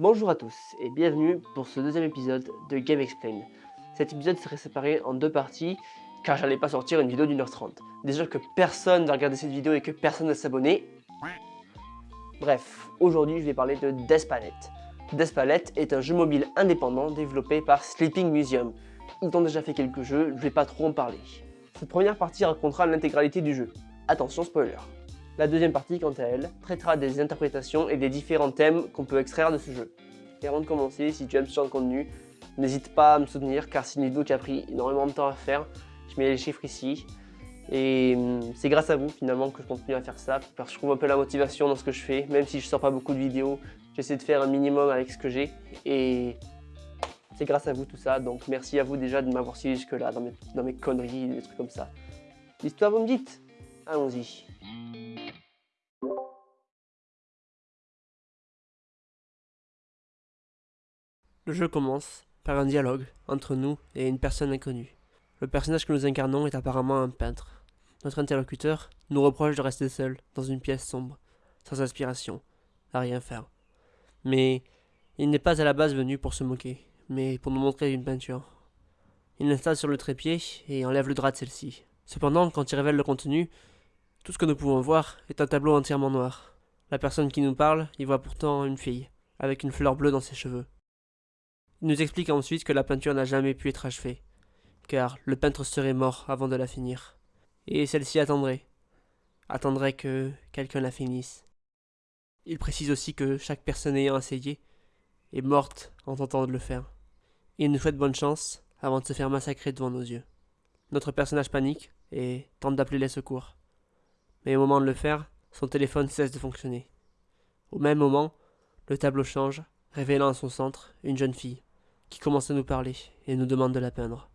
Bonjour à tous et bienvenue pour ce deuxième épisode de Game Explain. Cet épisode serait séparé en deux parties car j'allais pas sortir une vidéo d'une heure trente. Déjà que personne va regarder cette vidéo et que personne ne s'abonner. Bref, aujourd'hui je vais parler de Death Palette. Death Palette est un jeu mobile indépendant développé par Sleeping Museum. Ils ont déjà fait quelques jeux, je vais pas trop en parler. Cette première partie racontera l'intégralité du jeu. Attention spoiler. La deuxième partie, quant à elle, traitera des interprétations et des différents thèmes qu'on peut extraire de ce jeu. Et avant de commencer, si tu aimes ce genre de contenu, n'hésite pas à me soutenir car c'est une vidéo qui a pris énormément de temps à faire. Je mets les chiffres ici. Et hum, c'est grâce à vous finalement que je continue à faire ça parce que je trouve un peu la motivation dans ce que je fais. Même si je sors pas beaucoup de vidéos, j'essaie de faire un minimum avec ce que j'ai. Et c'est grâce à vous tout ça. Donc merci à vous déjà de m'avoir suivi jusque là dans mes, dans mes conneries, des trucs comme ça. L'histoire vous me dites Allons-y. Le jeu commence par un dialogue entre nous et une personne inconnue. Le personnage que nous incarnons est apparemment un peintre. Notre interlocuteur nous reproche de rester seul dans une pièce sombre, sans inspiration, à rien faire. Mais il n'est pas à la base venu pour se moquer, mais pour nous montrer une peinture. Il l'installe sur le trépied et enlève le drap de celle-ci. Cependant, quand il révèle le contenu, tout ce que nous pouvons voir est un tableau entièrement noir. La personne qui nous parle y voit pourtant une fille, avec une fleur bleue dans ses cheveux. Il nous explique ensuite que la peinture n'a jamais pu être achevée, car le peintre serait mort avant de la finir. Et celle-ci attendrait. Attendrait que quelqu'un la finisse. Il précise aussi que chaque personne ayant essayé est morte en tentant de le faire. Il nous souhaite bonne chance avant de se faire massacrer devant nos yeux. Notre personnage panique et tente d'appeler les secours. Mais au moment de le faire, son téléphone cesse de fonctionner. Au même moment, le tableau change, révélant à son centre une jeune fille qui commence à nous parler et nous demande de la peindre.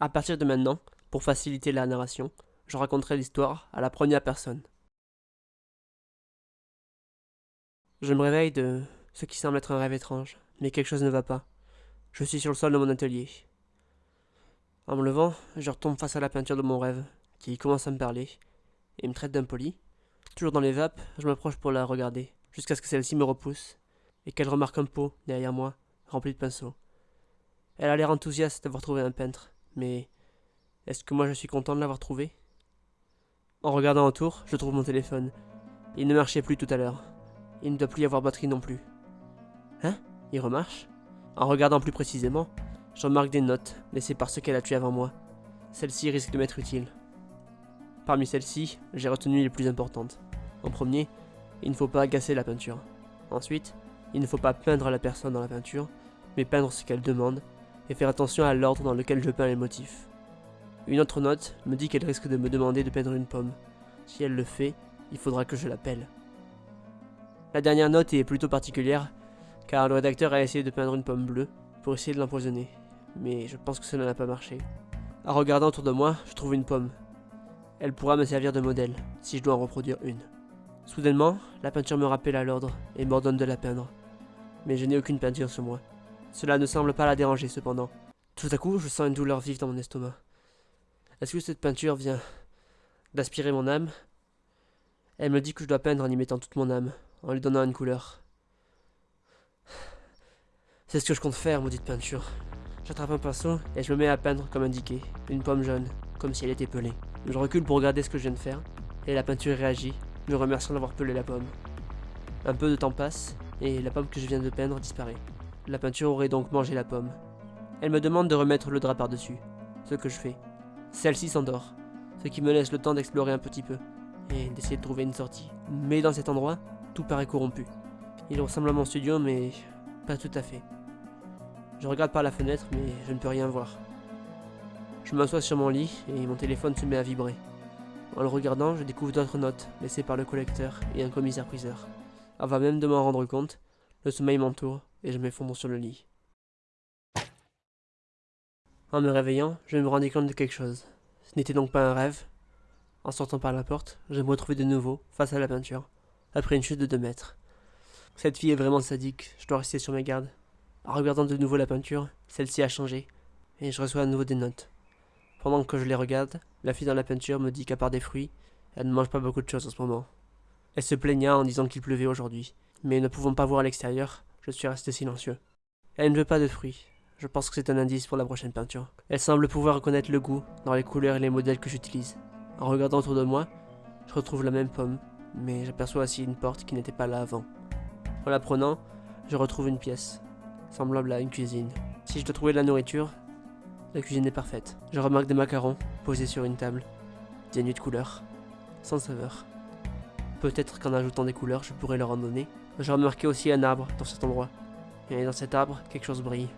À partir de maintenant, pour faciliter la narration, je raconterai l'histoire à la première personne. Je me réveille de ce qui semble être un rêve étrange, mais quelque chose ne va pas. Je suis sur le sol de mon atelier. En me levant, je retombe face à la peinture de mon rêve, qui commence à me parler, et me traite d'impoli. Toujours dans les vapes, je m'approche pour la regarder, jusqu'à ce que celle-ci me repousse, et qu'elle remarque un pot derrière moi, rempli de pinceaux. Elle a l'air enthousiaste d'avoir trouvé un peintre, mais est-ce que moi je suis content de l'avoir trouvé? En regardant autour, je trouve mon téléphone. Il ne marchait plus tout à l'heure. Il ne doit plus y avoir batterie non plus. Hein? Il remarche? En regardant plus précisément, je remarque des notes laissées par ceux qu'elle a tués avant moi. Celle-ci risque de m'être utile. Parmi celles-ci, j'ai retenu les plus importantes. En premier, il ne faut pas agacer la peinture. Ensuite, il ne faut pas peindre la personne dans la peinture, mais peindre ce qu'elle demande, et faire attention à l'ordre dans lequel je peins les motifs. Une autre note me dit qu'elle risque de me demander de peindre une pomme. Si elle le fait, il faudra que je l'appelle. La dernière note est plutôt particulière, car le rédacteur a essayé de peindre une pomme bleue pour essayer de l'empoisonner, mais je pense que cela n'a pas marché. En regardant autour de moi, je trouve une pomme. Elle pourra me servir de modèle, si je dois en reproduire une. Soudainement, la peinture me rappelle à l'ordre et m'ordonne de la peindre mais je n'ai aucune peinture sur moi. Cela ne semble pas la déranger cependant. Tout à coup, je sens une douleur vive dans mon estomac. Est-ce que cette peinture vient d'aspirer mon âme? Elle me dit que je dois peindre en y mettant toute mon âme, en lui donnant une couleur. C'est ce que je compte faire, maudite peinture. J'attrape un pinceau et je me mets à peindre comme indiqué, une pomme jaune, comme si elle était pelée. Je recule pour regarder ce que je viens de faire, et la peinture réagit, me remerciant d'avoir pelé la pomme. Un peu de temps passe, et la pomme que je viens de peindre disparaît. La peinture aurait donc mangé la pomme. Elle me demande de remettre le drap par-dessus, ce que je fais. Celle-ci s'endort, ce qui me laisse le temps d'explorer un petit peu, et d'essayer de trouver une sortie. Mais dans cet endroit, tout paraît corrompu. Il ressemble à mon studio, mais pas tout à fait. Je regarde par la fenêtre, mais je ne peux rien voir. Je m'assois sur mon lit et mon téléphone se met à vibrer. En le regardant, je découvre d'autres notes laissées par le collecteur et un commissaire-priseur. Avant même de m'en rendre compte, le sommeil m'entoure et je m'effondre sur le lit. En me réveillant, je me rendais compte de quelque chose. Ce n'était donc pas un rêve. En sortant par la porte, je me retrouvais de nouveau face à la peinture, après une chute de deux mètres. Cette fille est vraiment sadique, je dois rester sur mes gardes. En regardant de nouveau la peinture, celle-ci a changé, et je reçois à nouveau des notes. Pendant que je les regarde, la fille dans la peinture me dit qu'à part des fruits, elle ne mange pas beaucoup de choses en ce moment. Elle se plaigna en disant qu'il pleuvait aujourd'hui, mais ne pouvant pas voir à l'extérieur, je suis resté silencieux. Elle ne veut pas de fruits. Je pense que c'est un indice pour la prochaine peinture. Elle semble pouvoir reconnaître le goût dans les couleurs et les modèles que j'utilise. En regardant autour de moi, je retrouve la même pomme, mais j'aperçois aussi une porte qui n'était pas là avant. En la prenant, je retrouve une pièce, semblable à une cuisine. Si je dois trouver de la nourriture, la cuisine est parfaite. Je remarque des macarons posés sur une table, dénués de couleurs, sans saveur. Peut-être qu'en ajoutant des couleurs, je pourrais leur en donner. J'ai remarqué aussi un arbre dans cet endroit. Et dans cet arbre, quelque chose brille.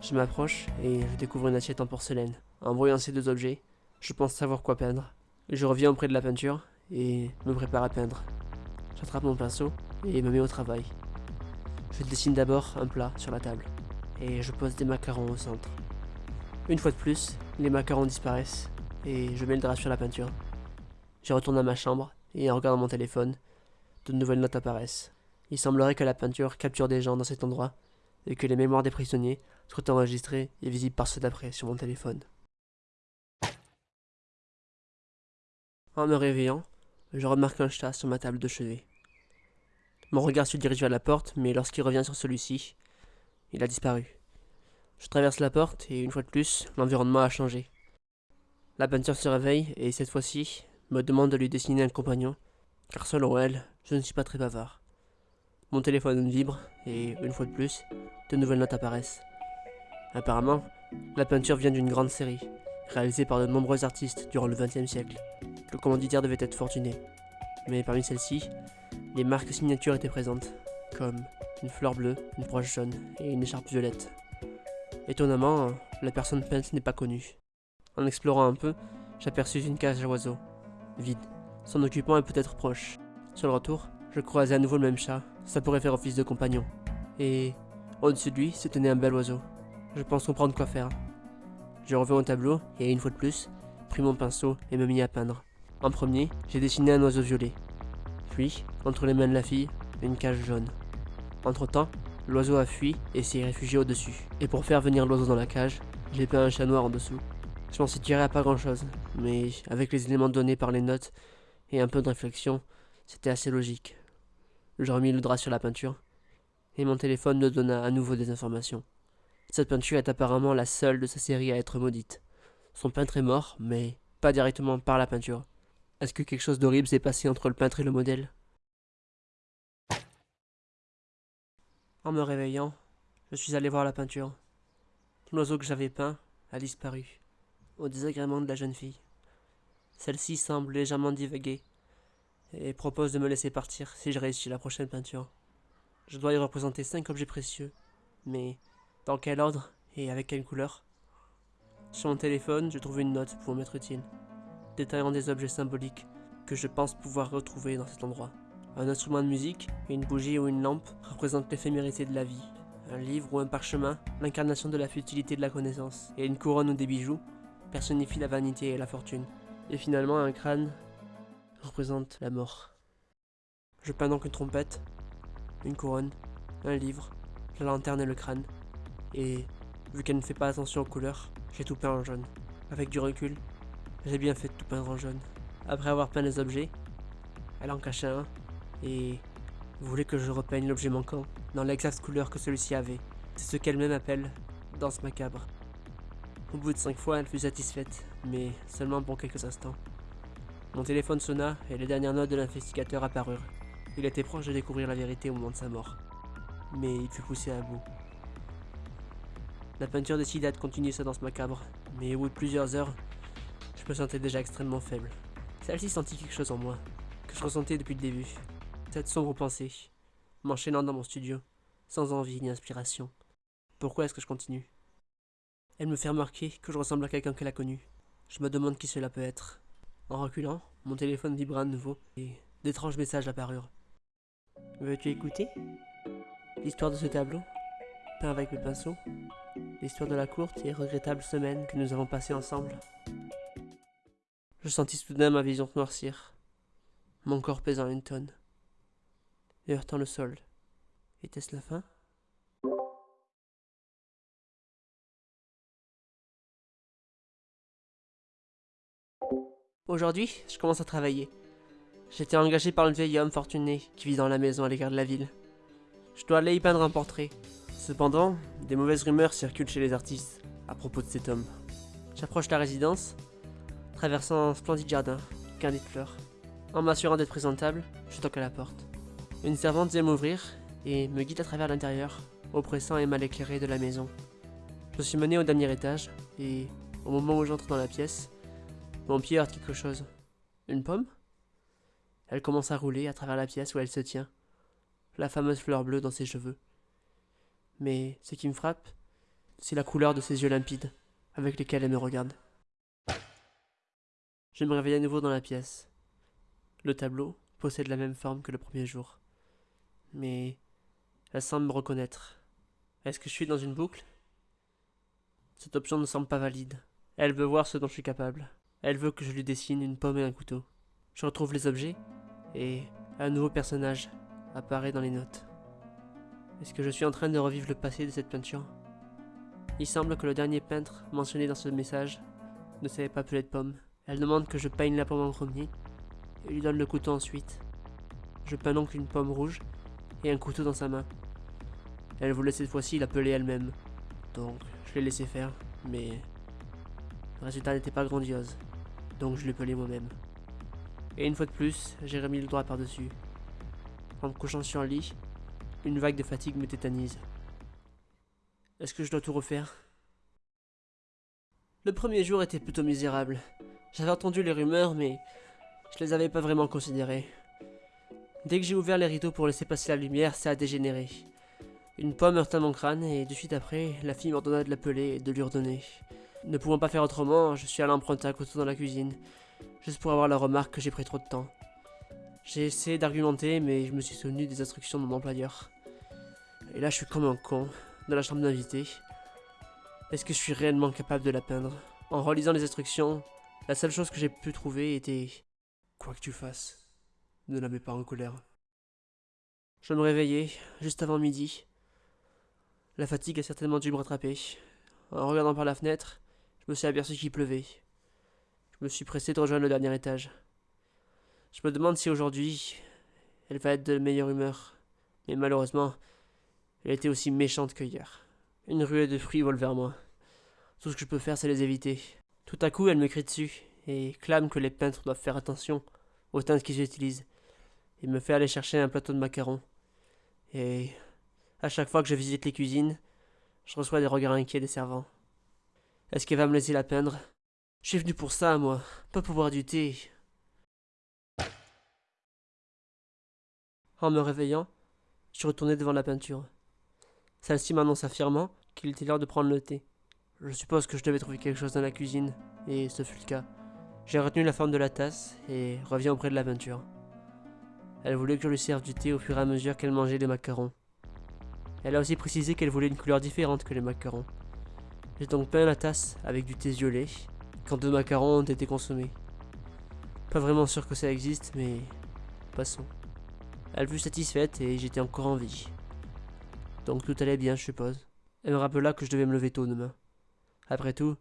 Je m'approche et je découvre une assiette en porcelaine. En voyant ces deux objets, je pense savoir quoi peindre. Je reviens auprès de la peinture et me prépare à peindre. J'attrape mon pinceau et me mets au travail. Je dessine d'abord un plat sur la table et je pose des macarons au centre. Une fois de plus, les macarons disparaissent et je mets le drap sur la peinture. Je retourne à ma chambre et en regardant mon téléphone, de nouvelles notes apparaissent. Il semblerait que la peinture capture des gens dans cet endroit et que les mémoires des prisonniers soient enregistrées et visibles par ceux d'après sur mon téléphone. En me réveillant, je remarque un chat sur ma table de chevet. Mon regard se dirige vers la porte, mais lorsqu'il revient sur celui-ci, il a disparu. Je traverse la porte et une fois de plus, l'environnement a changé. La peinture se réveille et cette fois-ci, me demande de lui dessiner un compagnon, car selon elle, je ne suis pas très bavard. Mon téléphone vibre et, une fois de plus, de nouvelles notes apparaissent. Apparemment, la peinture vient d'une grande série, réalisée par de nombreux artistes durant le XXe siècle. Le commanditaire devait être fortuné. Mais parmi celles-ci, les marques signatures étaient présentes, comme une fleur bleue, une broche jaune et une écharpe violette. Étonnamment, la personne peinte n'est pas connue. En explorant un peu, j'aperçus une cage à oiseaux, vide. Son occupant est peut-être proche. Sur le retour, je croisais à nouveau le même chat, ça pourrait faire office de compagnon. Et au-dessus de lui se tenait un bel oiseau. Je pense comprendre quoi faire. Je reviens au tableau et une fois de plus, pris mon pinceau et me mis à peindre. En premier, j'ai dessiné un oiseau violet. Puis, entre les mains de la fille, une cage jaune. Entre-temps, l'oiseau a fui et s'est réfugié au-dessus. Et pour faire venir l'oiseau dans la cage, j'ai peint un chat noir en dessous. Je m'en suis tiré à pas grand-chose, mais avec les éléments donnés par les notes et un peu de réflexion, c'était assez logique. Je remis le drap sur la peinture, et mon téléphone me donna à nouveau des informations. Cette peinture est apparemment la seule de sa série à être maudite. Son peintre est mort, mais pas directement par la peinture. Est-ce que quelque chose d'horrible s'est passé entre le peintre et le modèle? En me réveillant, je suis allé voir la peinture. L'oiseau que j'avais peint a disparu, au désagrément de la jeune fille. Celle-ci semble légèrement divaguer et propose de me laisser partir si je réussis la prochaine peinture. Je dois y représenter cinq objets précieux, mais dans quel ordre et avec quelle couleur? Sur mon téléphone, je trouve une note pour m'être utile détaillant des objets symboliques que je pense pouvoir retrouver dans cet endroit. Un instrument de musique, une bougie ou une lampe représentent l'éphémérité de la vie. Un livre ou un parchemin, l'incarnation de la futilité de la connaissance. Et une couronne ou des bijoux personnifient la vanité et la fortune. Et finalement, un crâne représente la mort. Je peins donc une trompette, une couronne, un livre, la lanterne et le crâne. Et vu qu'elle ne fait pas attention aux couleurs, j'ai tout peint en jaune. Avec du recul, j'ai bien fait de tout peindre en jaune. Après avoir peint les objets, elle en cachait un et voulait que je repeigne l'objet manquant dans l'exacte couleur que celui-ci avait. C'est ce qu'elle-même appelle danse macabre. Au bout de cinq fois, elle fut satisfaite, mais seulement pour quelques instants. Mon téléphone sonna et les dernières notes de l'investigateur apparurent. Il était proche de découvrir la vérité au moment de sa mort. Mais il fut poussé à bout. La peinture décida de continuer sa danse macabre, mais au bout de plusieurs heures, je me sentais déjà extrêmement faible. Celle-ci sentit quelque chose en moi, que je ressentais depuis le début. Cette sombre pensée, m'enchaînant dans mon studio, sans envie ni inspiration. Pourquoi est-ce que je continue? Elle me fait remarquer que je ressemble à quelqu'un qu'elle a connu. Je me demande qui cela peut être. En reculant, mon téléphone vibra de nouveau et d'étranges messages apparurent. Veux-tu écouter? L'histoire de ce tableau, peint avec mes pinceaux, l'histoire de la courte et regrettable semaine que nous avons passée ensemble. Je sentis soudain ma vision noircir, mon corps pesant une tonne, et heurtant le sol. Était-ce la fin? Aujourd'hui, je commence à travailler. J'étais engagé par le vieil homme fortuné qui vit dans la maison à l'égard de la ville. Je dois aller y peindre un portrait. Cependant, des mauvaises rumeurs circulent chez les artistes à propos de cet homme. J'approche la résidence, traversant un splendide jardin, garni de fleurs. En m'assurant d'être présentable, je toque à la porte. Une servante vient m'ouvrir et me guide à travers l'intérieur, oppressant et mal éclairé de la maison. Je suis mené au dernier étage et, au moment où j'entre dans la pièce, mon pied quelque chose. Une pomme? Elle commence à rouler à travers la pièce où elle se tient, la fameuse fleur bleue dans ses cheveux. Mais ce qui me frappe, c'est la couleur de ses yeux limpides, avec lesquels elle me regarde. Je me réveille à nouveau dans la pièce. Le tableau possède la même forme que le premier jour. Mais elle semble me reconnaître. Est-ce que je suis dans une boucle? Cette option ne semble pas valide. Elle veut voir ce dont je suis capable. Elle veut que je lui dessine une pomme et un couteau. Je retrouve les objets et un nouveau personnage apparaît dans les notes. Est-ce que je suis en train de revivre le passé de cette peinture? Il semble que le dernier peintre mentionné dans ce message ne savait pas peler de pommes. Elle demande que je peigne la pomme en premier et lui donne le couteau ensuite. Je peins donc une pomme rouge et un couteau dans sa main. Elle voulait cette fois-ci l'appeler elle-même. Donc je l'ai laissé faire, mais le résultat n'était pas grandiose. Donc je l'ai pelé moi-même. Et une fois de plus, j'ai remis le doigt par-dessus. En me couchant sur le lit, une vague de fatigue me tétanise. Est-ce que je dois tout refaire? Le premier jour était plutôt misérable. J'avais entendu les rumeurs, mais je les avais pas vraiment considérées. Dès que j'ai ouvert les rideaux pour laisser passer la lumière, ça a dégénéré. Une pomme heurta mon crâne et de suite après, la fille m'ordonna de l'appeler et de lui redonner. Ne pouvant pas faire autrement, je suis allé emprunter un couteau dans la cuisine, juste pour avoir la remarque que j'ai pris trop de temps. J'ai essayé d'argumenter, mais je me suis souvenu des instructions de mon employeur. Et là, je suis comme un con, dans la chambre d'invité. Est-ce que je suis réellement capable de la peindre? En relisant les instructions, la seule chose que j'ai pu trouver était... Quoi que tu fasses, ne la mets pas en colère. Je me réveillais, juste avant midi. La fatigue a certainement dû me rattraper. En regardant par la fenêtre, je me suis aperçu qu'il pleuvait. Je me suis pressé de rejoindre le dernier étage. Je me demande si aujourd'hui, elle va être de meilleure humeur. Mais malheureusement, elle était aussi méchante que hier. Une ruée de fruits vole vers moi. Tout ce que je peux faire, c'est les éviter. Tout à coup, elle me crie dessus et clame que les peintres doivent faire attention aux teintes qu'ils utilisent. Il me fait aller chercher un plateau de macarons. Et à chaque fois que je visite les cuisines, je reçois des regards inquiets des servants. Est-ce qu'elle va me laisser la peindre? Je suis venu pour ça, moi, pas pour boire du thé. En me réveillant, je suis retourné devant la peinture. Celle-ci m'annonça fièrement qu'il était l'heure de prendre le thé. Je suppose que je devais trouver quelque chose dans la cuisine, et ce fut le cas. J'ai retenu la forme de la tasse et reviens auprès de la peinture. Elle voulait que je lui serve du thé au fur et à mesure qu'elle mangeait les macarons. Elle a aussi précisé qu'elle voulait une couleur différente que les macarons. J'ai donc peint la tasse avec du thé violet quand deux macarons ont été consommés. Pas vraiment sûr que ça existe, mais passons. Elle fut satisfaite et j'étais encore en vie. Donc tout allait bien, je suppose. Elle me rappela que je devais me lever tôt demain. Après tout,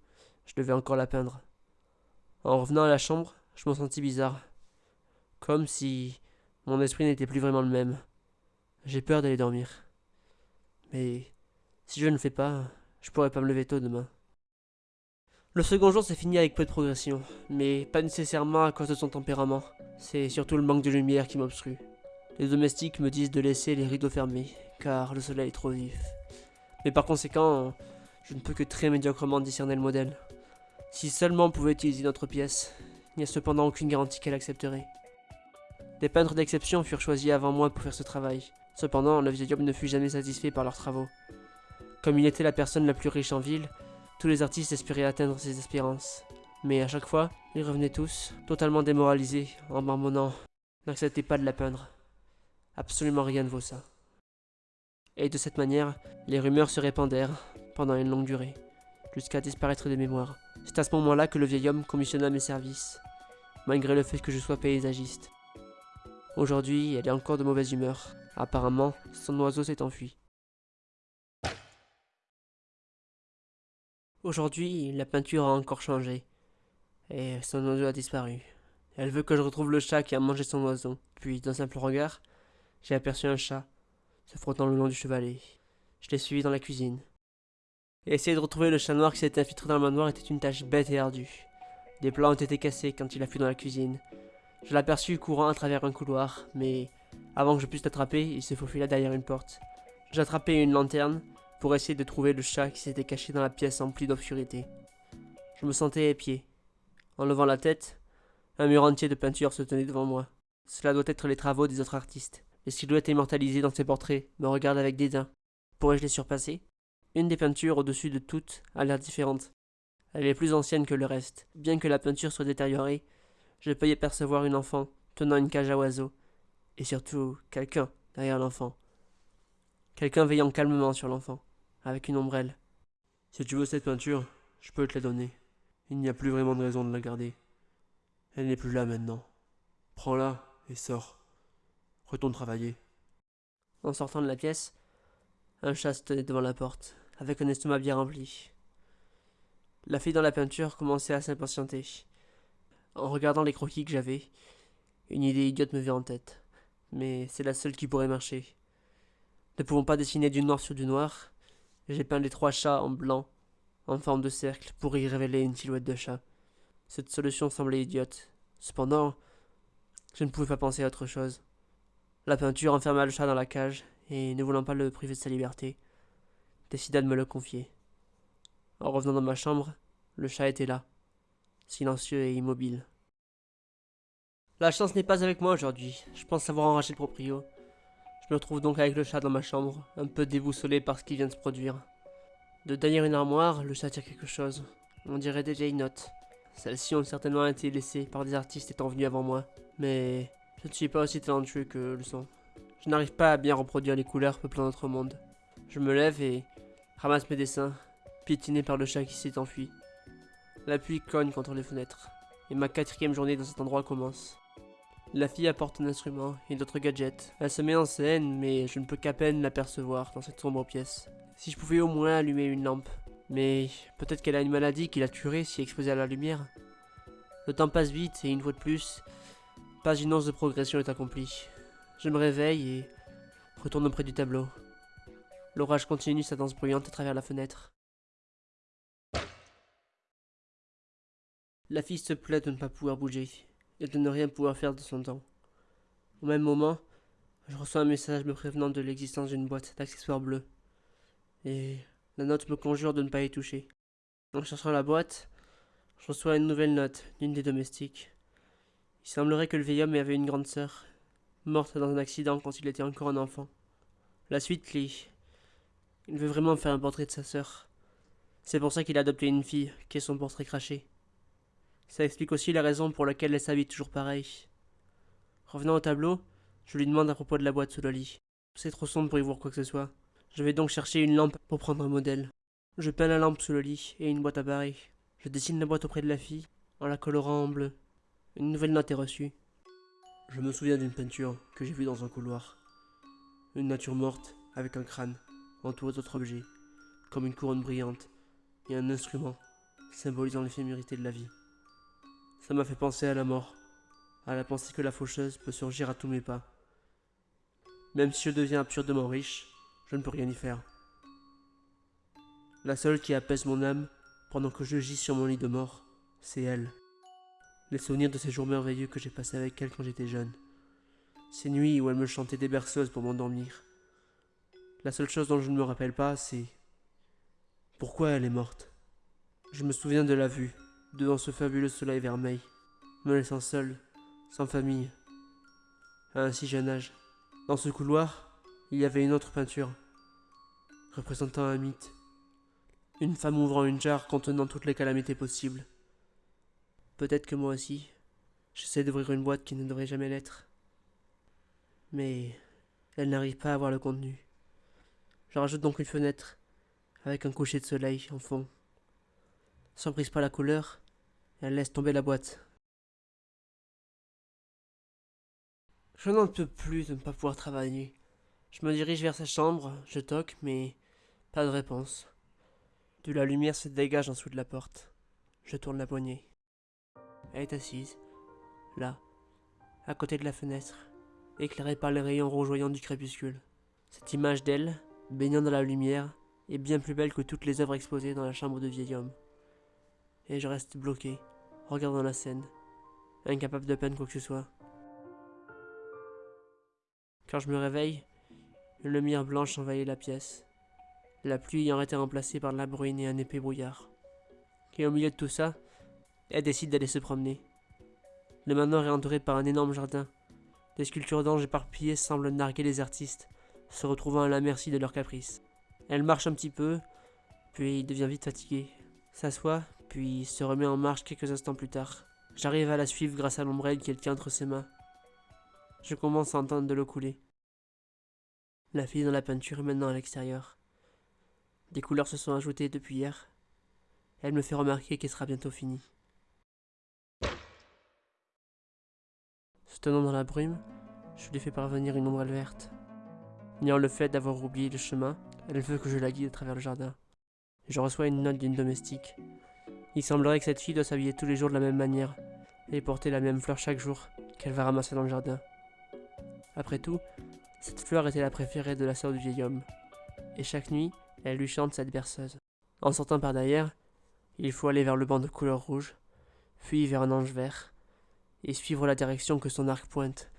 je devais encore la peindre. En revenant à la chambre, je me sentis bizarre. Comme si mon esprit n'était plus vraiment le même. J'ai peur d'aller dormir. Mais si je ne fais pas, je pourrais pas me lever tôt demain. Le second jour s'est fini avec peu de progression, mais pas nécessairement à cause de son tempérament. C'est surtout le manque de lumière qui m'obstrue. Les domestiques me disent de laisser les rideaux fermés, car le soleil est trop vif. Mais par conséquent, je ne peux que très médiocrement discerner le modèle. Si seulement on pouvait utiliser notre pièce, il n'y a cependant aucune garantie qu'elle accepterait. Des peintres d'exception furent choisis avant moi pour faire ce travail. Cependant, le vieil homme ne fut jamais satisfait par leurs travaux. Comme il était la personne la plus riche en ville, tous les artistes espéraient atteindre ses espérances. Mais à chaque fois, ils revenaient tous, totalement démoralisés, en marmonnant « N'acceptez pas de la peindre. Absolument rien ne vaut ça. » Et de cette manière, les rumeurs se répandèrent pendant une longue durée, jusqu'à disparaître des mémoires. C'est à ce moment-là que le vieil homme commissionna mes services, malgré le fait que je sois paysagiste. Aujourd'hui, elle est encore de mauvaise humeur. Apparemment, son oiseau s'est enfui. Aujourd'hui, la peinture a encore changé, et son oiseau a disparu. Elle veut que je retrouve le chat qui a mangé son oiseau. Puis, d'un simple regard, j'ai aperçu un chat, se frottant le long du chevalet. Je l'ai suivi dans la cuisine. Et essayer de retrouver le chat noir qui s'était infiltré dans le manoir était une tâche bête et ardue. Des plats ont été cassés quand il a fui dans la cuisine. Je l'aperçus courant à travers un couloir, mais avant que je puisse l'attraper, il se faufila derrière une porte. J'attrapais une lanterne pour essayer de trouver le chat qui s'était caché dans la pièce emplie d'obscurité. Je me sentais épié. En levant la tête, un mur entier de peinture se tenait devant moi. Cela doit être les travaux des autres artistes. Les silhouettes immortalisées dans ces portraits me regardent avec dédain. Pourrais-je les surpasser? Une des peintures au-dessus de toutes a l'air différente. Elle est plus ancienne que le reste. Bien que la peinture soit détériorée, je peux y apercevoir une enfant tenant une cage à oiseaux. Et surtout, quelqu'un derrière l'enfant. Quelqu'un veillant calmement sur l'enfant, avec une ombrelle. Si tu veux cette peinture, je peux te la donner. Il n'y a plus vraiment de raison de la garder. Elle n'est plus là maintenant. Prends-la et sors. Retourne travailler. En sortant de la pièce, un chat se tenait devant la porte, avec un estomac bien rempli. La fille dans la peinture commençait à s'impatienter. En regardant les croquis que j'avais, une idée idiote me vient en tête. Mais c'est la seule qui pourrait marcher. Ne pouvons pas dessiner du noir sur du noir, j'ai peint les trois chats en blanc, en forme de cercle, pour y révéler une silhouette de chat. Cette solution semblait idiote. Cependant, je ne pouvais pas penser à autre chose. La peinture enferma le chat dans la cage, et ne voulant pas le priver de sa liberté, décida de me le confier. En revenant dans ma chambre, le chat était là, silencieux et immobile. La chance n'est pas avec moi aujourd'hui. Je pense avoir enragé le proprio. Je me retrouve donc avec le chat dans ma chambre, un peu déboussolé par ce qui vient de se produire. De derrière une armoire, le chat tire quelque chose. On dirait des vieilles notes. Celles-ci ont certainement été laissées par des artistes étant venus avant moi. Mais je ne suis pas aussi talentueux que le son. Je n'arrive pas à bien reproduire les couleurs peuplant notre monde. Je me lève et ramasse mes dessins, piétiné par le chat qui s'est enfui. La pluie cogne contre les fenêtres, et ma quatrième journée dans cet endroit commence. La fille apporte un instrument et d'autres gadgets. Elle se met en scène, mais je ne peux qu'à peine l'apercevoir dans cette sombre pièce. Si je pouvais au moins allumer une lampe. Mais peut-être qu'elle a une maladie qui la tuerait si exposée à la lumière. Le temps passe vite et une fois de plus, pas une once de progression est accomplie. Je me réveille et retourne auprès du tableau. L'orage continue sa danse bruyante à travers la fenêtre. La fille se plaît de ne pas pouvoir bouger et de ne rien pouvoir faire de son temps. Au même moment, je reçois un message me prévenant de l'existence d'une boîte d'accessoires bleus. Et la note me conjure de ne pas y toucher. En cherchant la boîte, je reçois une nouvelle note d'une des domestiques. Il semblerait que le vieil homme avait une grande sœur, morte dans un accident quand il était encore un enfant. La suite lit. Il veut vraiment faire un portrait de sa sœur. C'est pour ça qu'il a adopté une fille, qui est son portrait craché. Ça explique aussi la raison pour laquelle elle s'habille toujours pareil. Revenant au tableau, je lui demande à propos de la boîte sous le lit. C'est trop sombre pour y voir quoi que ce soit. Je vais donc chercher une lampe pour prendre un modèle. Je peins la lampe sous le lit et une boîte à barrer. Je dessine la boîte auprès de la fille, en la colorant en bleu. Une nouvelle note est reçue. Je me souviens d'une peinture que j'ai vue dans un couloir. Une nature morte, avec un crâne, entouré d'autres objets, comme une couronne brillante, et un instrument, symbolisant l'éphémérité de la vie. Ça m'a fait penser à la mort, à la pensée que la faucheuse peut surgir à tous mes pas. Même si je deviens absurdement riche, je ne peux rien y faire. La seule qui apaise mon âme pendant que je gis sur mon lit de mort, c'est elle. Les souvenirs de ces jours merveilleux que j'ai passés avec elle quand j'étais jeune. Ces nuits où elle me chantait des berceuses pour m'endormir. La seule chose dont je ne me rappelle pas, c'est pourquoi elle est morte. Je me souviens de la vue, devant ce fabuleux soleil vermeil, me laissant seul, sans famille, à un si jeune âge. Dans ce couloir, il y avait une autre peinture, représentant un mythe. Une femme ouvrant une jarre contenant toutes les calamités possibles. Peut-être que moi aussi, j'essaie d'ouvrir une boîte qui ne devrait jamais l'être. Mais elle n'arrive pas à voir le contenu. Je rajoute donc une fenêtre, avec un coucher de soleil en fond. Sans prise pas la couleur, elle laisse tomber la boîte. Je n'en peux plus de ne pas pouvoir travailler. Je me dirige vers sa chambre, je toque, mais pas de réponse. De la lumière se dégage en dessous de la porte. Je tourne la poignée. Elle est assise, là, à côté de la fenêtre, éclairée par les rayons rougeoyants du crépuscule. Cette image d'elle, baignant dans la lumière, est bien plus belle que toutes les œuvres exposées dans la chambre de vieil homme. Et je reste bloqué, regardant la scène, incapable de peine quoi que ce soit. Quand je me réveille, une lumière blanche envahit la pièce, la pluie ayant été remplacée par de la bruine et un épais brouillard. Et au milieu de tout ça, elle décide d'aller se promener. Le manoir est entouré par un énorme jardin. Des sculptures d'anges éparpillées semblent narguer les artistes, se retrouvant à la merci de leurs caprices. Elle marche un petit peu, puis devient vite fatiguée, s'assoit, puis se remet en marche quelques instants plus tard. J'arrive à la suivre grâce à l'ombrelle qu'elle tient entre ses mains. Je commence à entendre de l'eau couler. La fille dans la peinture est maintenant à l'extérieur. Des couleurs se sont ajoutées depuis hier. Elle me fait remarquer qu'elle sera bientôt finie. Se tenant dans la brume, je lui fais parvenir une ombrelle verte. Niant le fait d'avoir oublié le chemin, elle veut que je la guide à travers le jardin. Je reçois une note d'une domestique. Il semblerait que cette fille doit s'habiller tous les jours de la même manière et porter la même fleur chaque jour qu'elle va ramasser dans le jardin. Après tout, cette fleur était la préférée de la sœur du vieil homme, et chaque nuit, elle lui chante cette berceuse. En sortant par derrière, il faut aller vers le banc de couleur rouge, puis vers un ange vert, et suivre la direction que son arc pointe.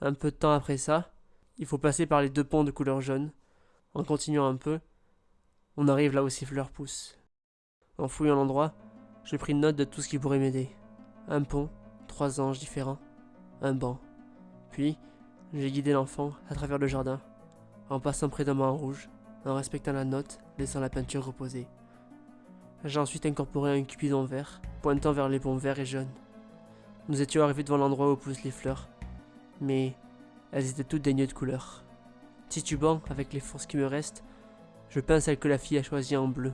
Un peu de temps après ça, il faut passer par les deux ponts de couleur jaune. En continuant un peu, on arrive là où ces fleurs poussent. En fouillant l'endroit, j'ai pris note de tout ce qui pourrait m'aider. Un pont, trois anges différents, un banc. Puis, j'ai guidé l'enfant à travers le jardin, en passant près d'un banc rouge, en respectant la note, laissant la peinture reposer. J'ai ensuite incorporé un cupidon vert, pointant vers les ponts verts et jaunes. Nous étions arrivés devant l'endroit où poussent les fleurs, mais elles étaient toutes dénuées de couleur. Titubant avec les forces qui me restent, je peins celle que la fille a choisie en bleu.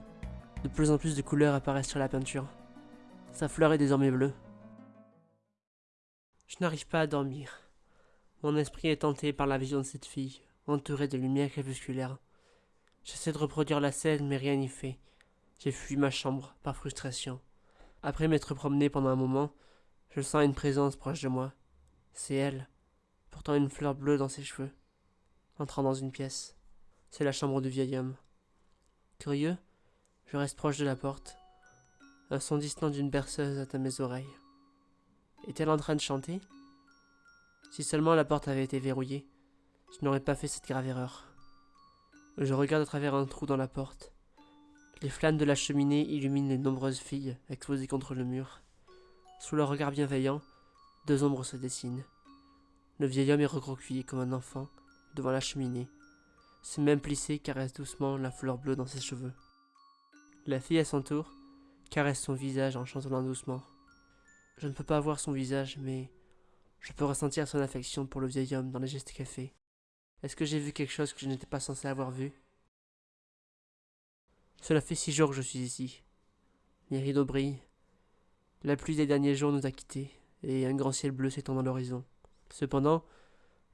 De plus en plus de couleurs apparaissent sur la peinture. Sa fleur est désormais bleue. Je n'arrive pas à dormir. Mon esprit est tenté par la vision de cette fille, entourée de lumière crépusculaire. J'essaie de reproduire la scène, mais rien n'y fait. J'ai fui ma chambre, par frustration. Après m'être promené pendant un moment, je sens une présence proche de moi. C'est elle, portant une fleur bleue dans ses cheveux. Entrant dans une pièce. C'est la chambre du vieil homme. Curieux, je reste proche de la porte. Un son distant d'une berceuse atteint mes oreilles. Est-elle en train de chanter? Si seulement la porte avait été verrouillée, je n'aurais pas fait cette grave erreur. Je regarde à travers un trou dans la porte. Les flammes de la cheminée illuminent les nombreuses filles exposées contre le mur. Sous leur regard bienveillant, deux ombres se dessinent. Le vieil homme est recroquevillé comme un enfant devant la cheminée. Ses mains plissées caressent doucement la fleur bleue dans ses cheveux. La fille à son tour caresse son visage en chantant doucement. Je ne peux pas voir son visage, mais je peux ressentir son affection pour le vieil homme dans les gestes qu'elle fait. Est-ce que j'ai vu quelque chose que je n'étais pas censé avoir vu? Cela fait six jours que je suis ici. Les rideaux brillent. La pluie des derniers jours nous a quittés, et un grand ciel bleu s'étend dans l'horizon. Cependant,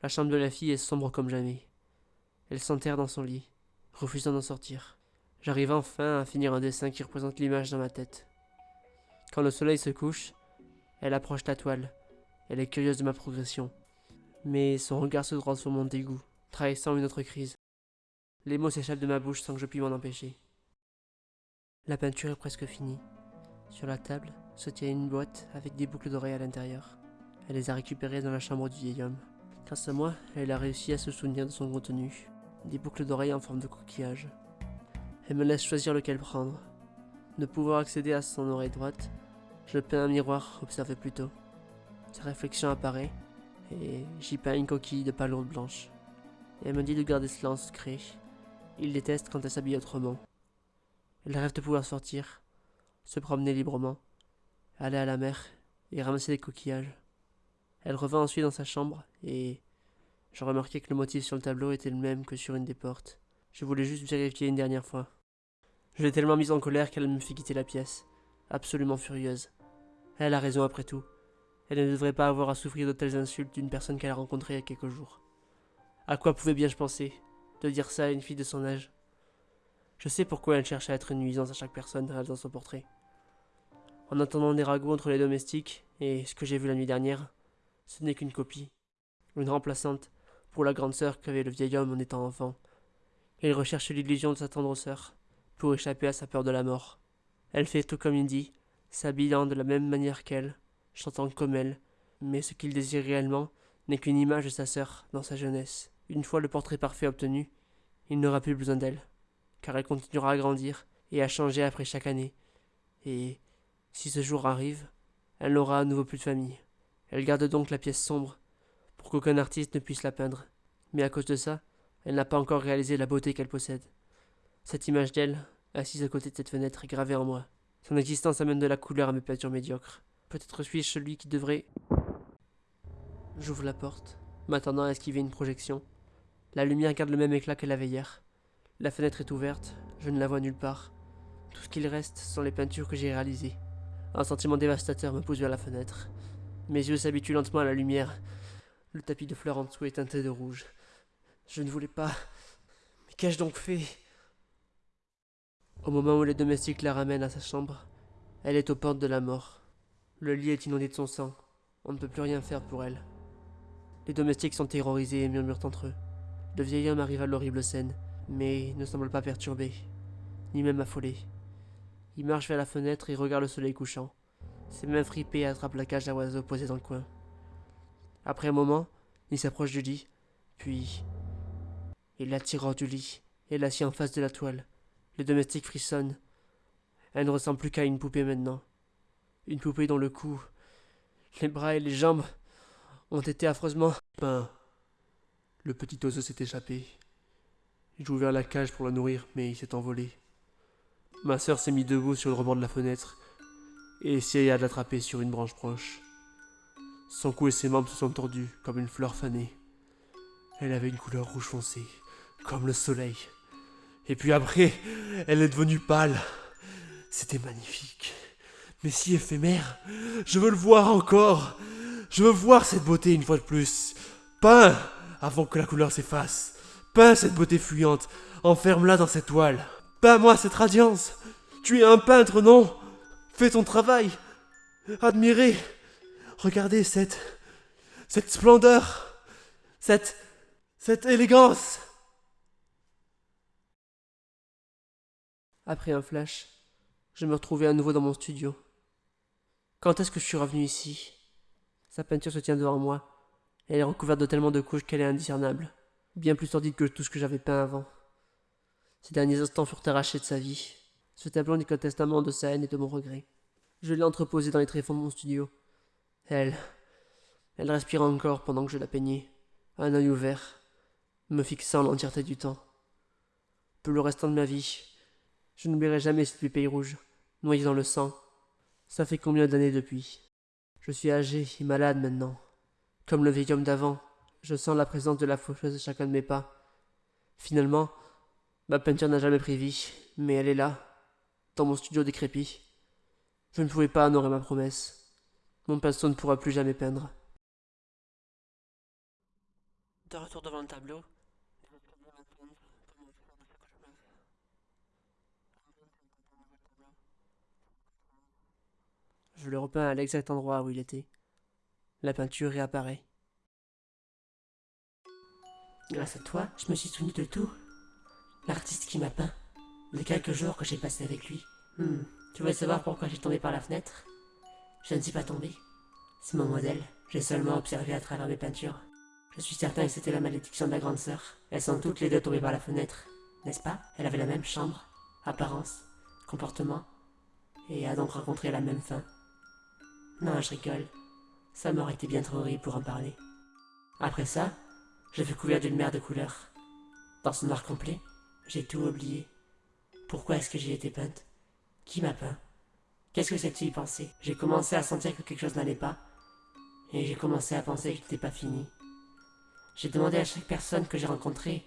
la chambre de la fille est sombre comme jamais. Elle s'enterre dans son lit, refusant d'en sortir. J'arrive enfin à finir un dessin qui représente l'image dans ma tête. Quand le soleil se couche, elle approche la toile. Elle est curieuse de ma progression. Mais son regard se transforme en dégoût, trahissant une autre crise. Les mots s'échappent de ma bouche sans que je puisse m'en empêcher. La peinture est presque finie. Sur la table se tient une boîte avec des boucles d'oreilles à l'intérieur. Elle les a récupérées dans la chambre du vieil homme. Grâce à moi, elle a réussi à se souvenir de son contenu. Des boucles d'oreilles en forme de coquillage. Elle me laisse choisir lequel prendre. Ne pouvant accéder à son oreille droite, je peins un miroir observé plus tôt. Sa réflexion apparaît, et j'y peins une coquille de palourde blanche. elle me dit de garder cela en secret. Il déteste quand elle s'habille autrement. Elle rêve de pouvoir sortir, se promener librement, aller à la mer et ramasser des coquillages. Elle revint ensuite dans sa chambre, et je remarquai que le motif sur le tableau était le même que sur une des portes. Je voulais juste vérifier une dernière fois. Je l'ai tellement mise en colère qu'elle me fit quitter la pièce, absolument furieuse. Elle a raison après tout. Elle ne devrait pas avoir à souffrir de telles insultes d'une personne qu'elle a rencontrée il y a quelques jours. À quoi pouvais bien je penser de dire ça à une fille de son âge? Je sais pourquoi elle cherche à être une nuisance à chaque personne réalisant son portrait. En attendant des ragots entre les domestiques, et ce que j'ai vu la nuit dernière, Ce n'est qu'une copie, une remplaçante pour la grande sœur qu'avait le vieil homme en étant enfant. Il recherche l'illusion de sa tendre sœur pour échapper à sa peur de la mort. Elle fait tout comme il dit, s'habillant de la même manière qu'elle, chantant comme elle, mais ce qu'il désire réellement n'est qu'une image de sa sœur dans sa jeunesse. Une fois le portrait parfait obtenu, il n'aura plus besoin d'elle, car elle continuera à grandir et à changer après chaque année. Et, si ce jour arrive, elle n'aura à nouveau plus de famille. Elle garde donc la pièce sombre, pour qu'aucun artiste ne puisse la peindre. Mais à cause de ça, elle n'a pas encore réalisé la beauté qu'elle possède. Cette image d'elle, assise à côté de cette fenêtre, est gravée en moi. Son existence amène de la couleur à mes peintures médiocres. Peut-être suis-je celui qui devrait. J'ouvre la porte, m'attendant à esquiver une projection. La lumière garde le même éclat qu'elle avait hier. La fenêtre est ouverte, je ne la vois nulle part. Tout ce qu'il reste sont les peintures que j'ai réalisées. Un sentiment dévastateur me pousse vers la fenêtre. Mes yeux s'habituent lentement à la lumière. Le tapis de fleurs en dessous est teinté de rouge. Je ne voulais pas. Mais qu'ai-je donc fait? Au moment où les domestiques la ramènent à sa chambre, elle est aux portes de la mort. Le lit est inondé de son sang. On ne peut plus rien faire pour elle. Les domestiques sont terrorisés et murmurent entre eux. Le vieil homme arrive à l'horrible scène, mais ne semble pas perturbé, ni même affolé. Il marche vers la fenêtre et regarde le soleil couchant. Ses mains fripées attrapent la cage à oiseaux posée dans le coin. Après un moment, il s'approche du lit, puis il la tire hors du lit et l'assied en face de la toile. Les domestiques frissonnent. Elle ne ressemble plus qu'à une poupée maintenant. Une poupée dont le cou, les bras et les jambes ont été affreusement peints. Le petit oiseau s'est échappé. J'ai ouvert la cage pour la nourrir, mais il s'est envolé. Ma sœur s'est mise debout sur le rebord de la fenêtre et essaya de l'attraper sur une branche proche. Son cou et ses membres se sont tordus comme une fleur fanée. Elle avait une couleur rouge foncé, comme le soleil. Et puis après, elle est devenue pâle. C'était magnifique, mais si éphémère. Je veux le voir encore. Je veux voir cette beauté une fois de plus. Peins avant que la couleur s'efface. Peins cette beauté fuyante. Enferme-la dans cette toile. Peins-moi cette radiance. Tu es un peintre, non? Fais ton travail. Admirez. Regardez cette. cette splendeur. Cette. cette élégance. Après un flash, je me retrouvais à nouveau dans mon studio. Quand est-ce que je suis revenu ici? Sa peinture se tient devant moi. Elle est recouverte de tellement de couches qu'elle est indiscernable. Bien plus sordide que tout ce que j'avais peint avant. Ces derniers instants furent arrachés de sa vie. Ce tableau n'est qu'un testament de sa haine et de mon regret. Je l'ai entreposé dans les tréfonds de mon studio. Elle. Elle respirait encore pendant que je la peignais, un œil ouvert, me fixant l'entièreté du temps. Pour le restant de ma vie, je n'oublierai jamais cette pays rouge, noyée dans le sang. Ça fait combien d'années depuis? Je suis âgé et malade maintenant. Comme le vieil homme d'avant, je sens la présence de la faucheuse à chacun de mes pas. Finalement, ma peinture n'a jamais pris vie, mais elle est là, dans mon studio décrépit. Je ne pouvais pas honorer ma promesse. Mon pinceau ne pourra plus jamais peindre. De retour devant le tableau, je le repeins à l'exact endroit où il était. La peinture réapparaît. Grâce à toi, je me suis souvenu de tout. L'artiste qui m'a peint. Les quelques jours que j'ai passés avec lui. Hmm. Tu veux savoir pourquoi j'ai tombé par la fenêtre? Je ne suis pas tombé. C'est mon modèle. J'ai seulement observé à travers mes peintures. Je suis certain que c'était la malédiction de la grande sœur. Elles sont toutes les deux tombées par la fenêtre. N'est-ce pas? Elle avait la même chambre, apparence, comportement, et a donc rencontré la même fin. Non, je rigole. Ça m'aurait été bien trop horrible pour en parler. Après ça, je fus couvert d'une mer de couleurs. Dans ce noir complet, j'ai tout oublié. Pourquoi est-ce que j'y étais peinte? Qui m'a peint? Qu'est-ce que cette fille pensait J'ai commencé à sentir que quelque chose n'allait pas. Et j'ai commencé à penser que n'était pas fini. J'ai demandé à chaque personne que j'ai rencontrée,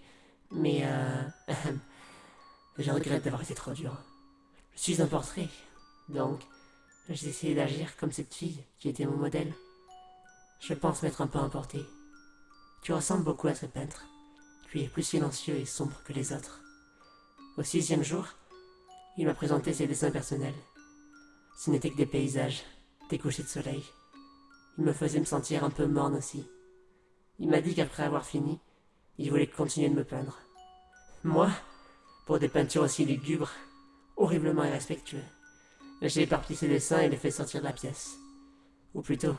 mais euh... je regrette d'avoir été trop dur. Je suis un portrait, donc j'ai essayé d'agir comme cette fille qui était mon modèle. Je pense m'être un peu emporté. Tu ressembles beaucoup à ce peintre. Tu es plus silencieux et sombre que les autres. Au sixième jour, il m'a présenté ses dessins personnels. Ce n'étaient que des paysages, des couchers de soleil. Il me faisait me sentir un peu morne aussi. Il m'a dit qu'après avoir fini, il voulait continuer de me peindre. Moi, pour des peintures aussi lugubres, horriblement irrespectueux, j'ai éparpillé ses dessins et les fait sortir de la pièce. Ou plutôt,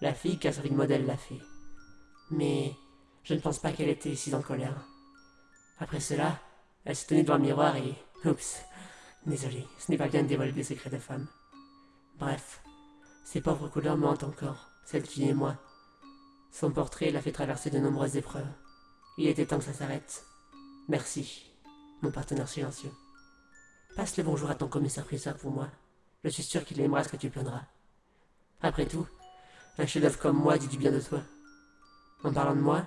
la fille qui a servi de modèle l'a fait. Mais je ne pense pas qu'elle était si en colère. Après cela, elle s'est tenue devant le miroir et... Oups. Désolé, ce n'est pas bien de dévoiler des secrets de femme. Bref, ses pauvres couleurs mentent encore, celle qui est moi. Son portrait l'a fait traverser de nombreuses épreuves. Il était temps que ça s'arrête. Merci, mon partenaire silencieux. Passe le bonjour à ton commissaire-priseur pour moi. Je suis sûr qu'il aimera ce que tu plaindras. Après tout, un chef-d'œuvre comme moi dit du bien de toi. En parlant de moi,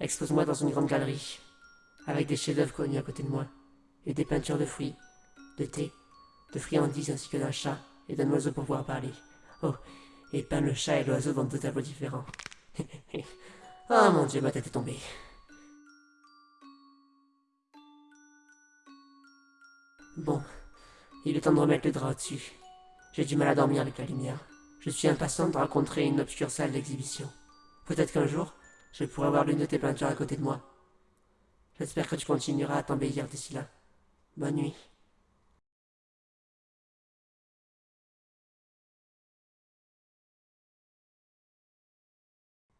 expose-moi dans une grande galerie, avec des chefs-d'œuvre connus à côté de moi, et des peintures de fruits, de thé, de friandises ainsi que d'un chat et d'un oiseau pour pouvoir parler. Oh, et peins le chat et l'oiseau dans deux tableaux différents. oh mon dieu, ma tête est tombée. Bon, il est temps de remettre le drap au-dessus. J'ai du mal à dormir avec la lumière. Je suis impatient de rencontrer une obscure salle d'exhibition. Peut-être qu'un jour, je pourrai avoir l'une de tes peintures à côté de moi. J'espère que tu continueras à t'embellir d'ici là. Bonne nuit.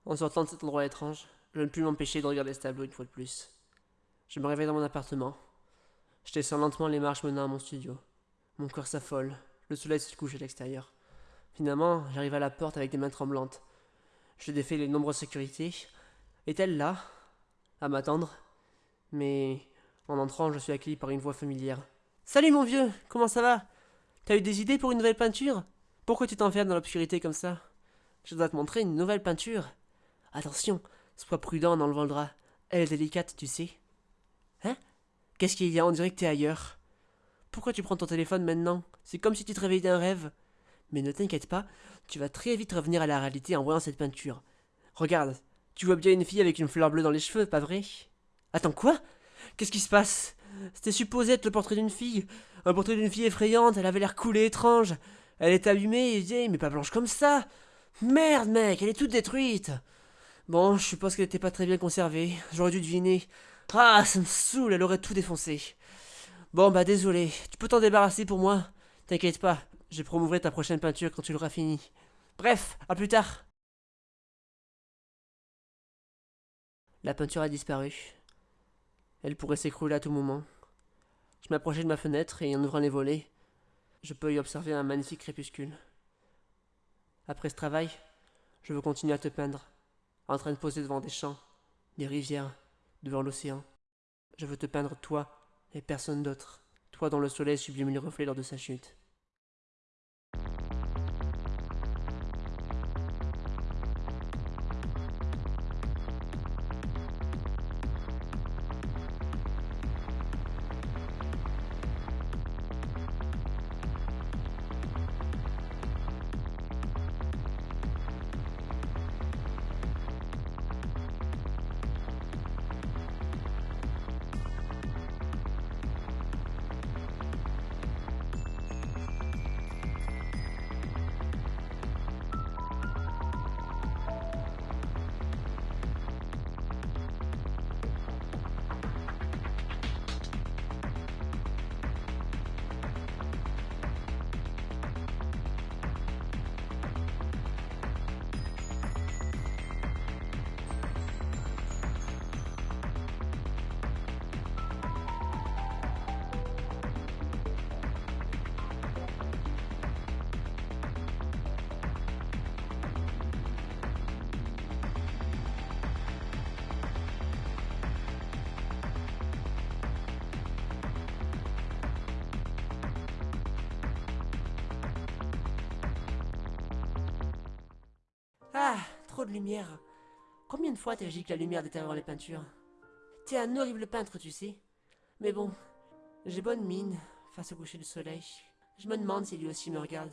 En sortant de cet endroit étrange, je ne puis m'empêcher de regarder ce tableau une fois de plus. Je me réveille dans mon appartement. Je descends lentement les marches menant à mon studio. Mon corps s'affole. Le soleil se couche à l'extérieur. Finalement, j'arrive à la porte avec des mains tremblantes. Je défais les nombreuses sécurités. Est-elle là? À m'attendre Mais en entrant, je suis accueilli par une voix familière. Salut mon vieux, comment ça va? T'as eu des idées pour une nouvelle peinture? Pourquoi tu t'enfermes dans l'obscurité comme ça? Je dois te montrer une nouvelle peinture. Attention, sois prudent en enlevant le drap. Elle est délicate, tu sais. Hein? Qu'est-ce qu'il y a? On dirait que t'es ailleurs. Pourquoi tu prends ton téléphone maintenant? C'est comme si tu te réveillais d'un rêve. Mais ne t'inquiète pas, tu vas très vite revenir à la réalité en voyant cette peinture. Regarde, tu vois bien une fille avec une fleur bleue dans les cheveux, pas vrai? Attends, quoi? Qu'est-ce qui se passe? C'était supposé être le portrait d'une fille. Un portrait d'une fille effrayante, elle avait l'air cool et étrange. Elle est allumée et vieille, mais pas blanche comme ça. Merde, mec, elle est toute détruite. Bon, je suppose qu'elle n'était pas très bien conservée. J'aurais dû deviner. Ah, ça me saoule, elle aurait tout défoncé. Bon, bah désolé. Tu peux t'en débarrasser pour moi T'inquiète pas, je promouverai ta prochaine peinture quand tu l'auras finie. Bref, à plus tard. La peinture a disparu. Elle pourrait s'écrouler à tout moment. Je m'approchais de ma fenêtre et en ouvrant les volets, je peux y observer un magnifique crépuscule. Après ce travail, je veux continuer à te peindre en train de poser devant des champs, des rivières, devant l'océan. Je veux te peindre toi et personne d'autre, toi dont le soleil sublime les reflets lors de sa chute. Ah, trop de lumière. Combien de fois t'as dit que la lumière détériore les peintures? T'es un horrible peintre, tu sais. Mais bon, j'ai bonne mine face au coucher du soleil. Je me demande si lui aussi me regarde.